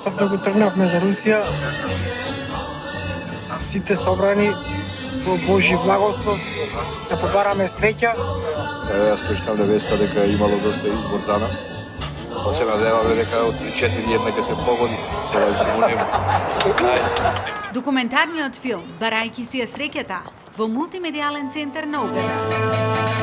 Што да го тргнавме за Русија, сите собрани во Божи благослов, да побараме среќа. Еве, јас слушкам веста дека имало доста избор за нас. Па се надеваме дека од 4 една ќе се погоди, тоа е Документарниот филм «Барајки си е среќата» во мултимедијален центар на Угада.